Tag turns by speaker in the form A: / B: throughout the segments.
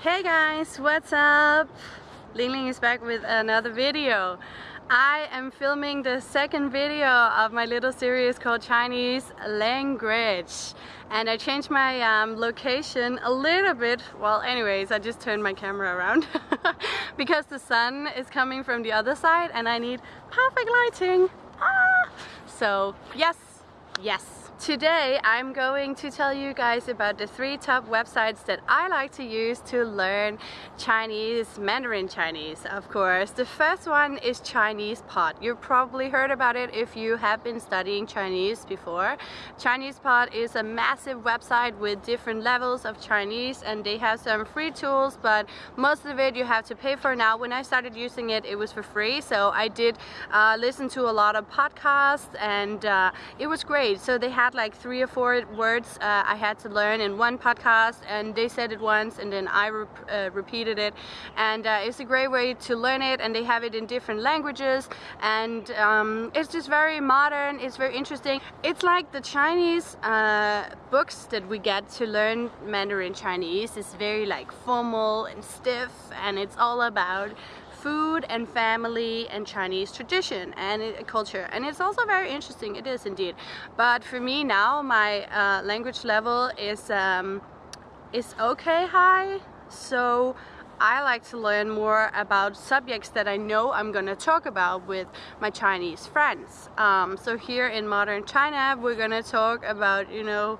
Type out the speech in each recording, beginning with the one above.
A: Hey guys, what's up? Ling Ling is back with another video. I am filming the second video of my little series called Chinese Language and I changed my um, location a little bit well anyways I just turned my camera around because the sun is coming from the other side and I need perfect lighting ah! so yes yes Today I'm going to tell you guys about the three top websites that I like to use to learn Chinese, Mandarin Chinese of course. The first one is ChinesePod. You've probably heard about it if you have been studying Chinese before. ChinesePod is a massive website with different levels of Chinese and they have some free tools but most of it you have to pay for now. When I started using it it was for free so I did uh, listen to a lot of podcasts and uh, it was great. So they have had like three or four words uh, I had to learn in one podcast and they said it once and then I re uh, repeated it. And uh, it's a great way to learn it and they have it in different languages. And um, it's just very modern it's very interesting. It's like the Chinese uh, books that we get to learn Mandarin Chinese. Is very like formal and stiff and it's all about food and family and Chinese tradition and culture. And it's also very interesting. It is indeed. But for me now my uh, language level is um, is okay high so I like to learn more about subjects that I know I'm gonna talk about with my Chinese friends. Um, so here in modern China we're gonna talk about you know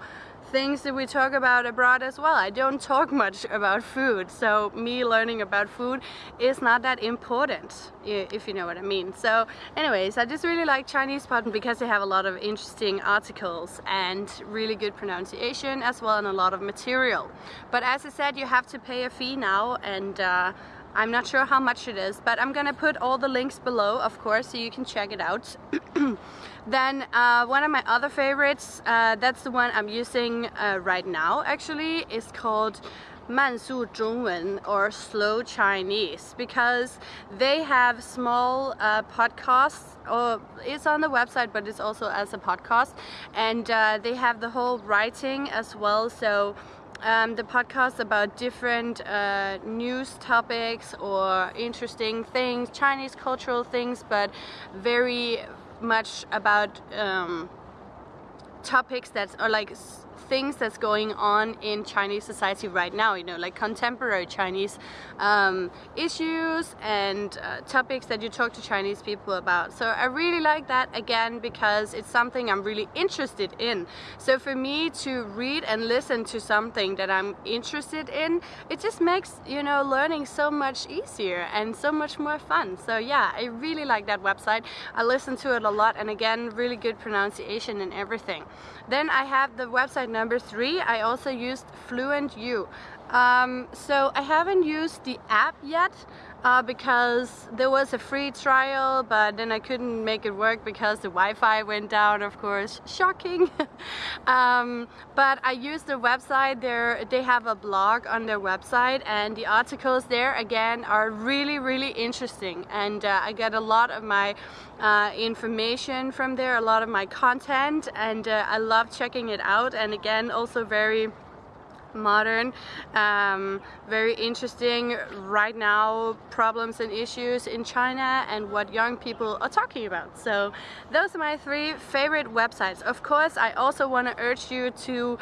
A: things that we talk about abroad as well. I don't talk much about food, so me learning about food is not that important, if you know what I mean. So anyways, I just really like ChinesePod because they have a lot of interesting articles and really good pronunciation as well and a lot of material. But as I said, you have to pay a fee now and uh, I'm not sure how much it is, but I'm gonna put all the links below, of course, so you can check it out. then uh, one of my other favorites, uh, that's the one I'm using uh, right now actually, is called Mansu Zhongwen or Slow Chinese because they have small uh, podcasts or it's on the website but it's also as a podcast and uh, they have the whole writing as well so um, the podcast about different uh, news topics or interesting things, Chinese cultural things, but very much about um, topics that are like things that's going on in Chinese society right now, you know, like contemporary Chinese um, issues and uh, topics that you talk to Chinese people about. So I really like that again because it's something I'm really interested in. So for me to read and listen to something that I'm interested in, it just makes, you know, learning so much easier and so much more fun. So yeah, I really like that website. I listen to it a lot and again, really good pronunciation and everything. Then I have the website number three, I also used FluentU. Um, so I haven't used the app yet uh, because there was a free trial but then I couldn't make it work because the Wi-Fi went down of course. Shocking. Um, but I used the website. There they have a blog on their website and the articles there again are really really interesting. And uh, I get a lot of my uh, information from there a lot of my content and uh, I love checking it out. And again also very modern, um, very interesting right now problems and issues in China and what young people are talking about. So those are my three favorite websites. Of course, I also want to urge you to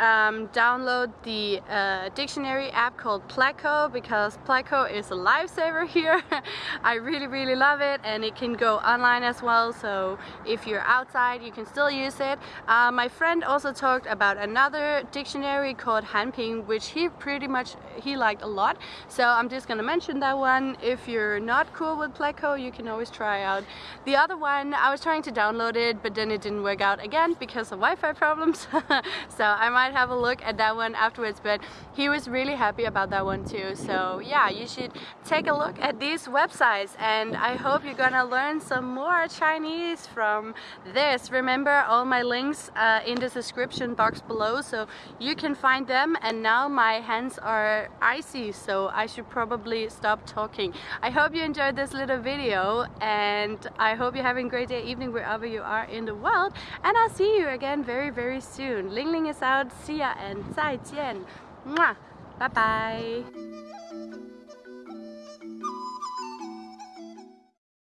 A: um, download the uh, dictionary app called Pleco because Pleco is a lifesaver here. I really really love it and it can go online as well so if you're outside you can still use it. Uh, my friend also talked about another dictionary called Hanping which he pretty much he liked a lot so I'm just gonna mention that one. If you're not cool with Pleco you can always try out the other one. I was trying to download it but then it didn't work out again because of Wi-Fi problems so I might might have a look at that one afterwards but he was really happy about that one too. So yeah you should take a look at these websites and I hope you're gonna learn some more Chinese from this. Remember all my links uh, in the description box below so you can find them. And now my hands are icy so I should probably stop talking. I hope you enjoyed this little video and I hope you're having a great day evening wherever you are in the world. And I'll see you again very very soon. Ling Ling is out，See you and 再见，嘛，拜拜。